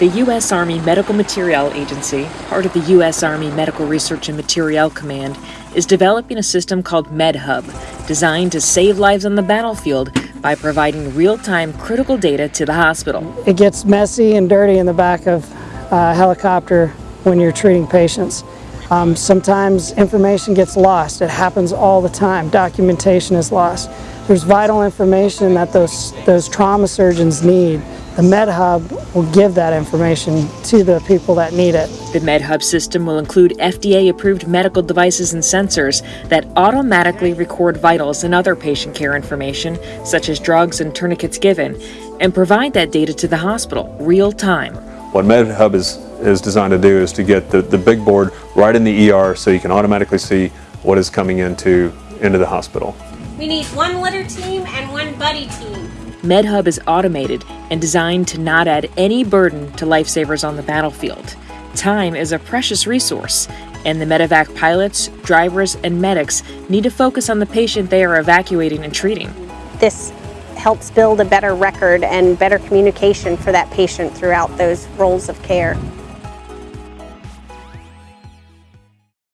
The U.S. Army Medical Materiel Agency, part of the U.S. Army Medical Research and Materiel Command, is developing a system called MedHub, designed to save lives on the battlefield by providing real time critical data to the hospital. It gets messy and dirty in the back of a helicopter when you're treating patients. Um, sometimes information gets lost. It happens all the time. Documentation is lost. There's vital information that those, those trauma surgeons need. The MedHub will give that information to the people that need it. The MedHub system will include FDA approved medical devices and sensors that automatically record vitals and other patient care information, such as drugs and tourniquets given, and provide that data to the hospital real time. What MedHub is, is designed to do is to get the, the big board right in the ER so you can automatically see what is coming into, into the hospital. We need one litter team and one buddy team. MedHub is automated and designed to not add any burden to lifesavers on the battlefield. Time is a precious resource, and the medevac pilots, drivers, and medics need to focus on the patient they are evacuating and treating. This helps build a better record and better communication for that patient throughout those roles of care.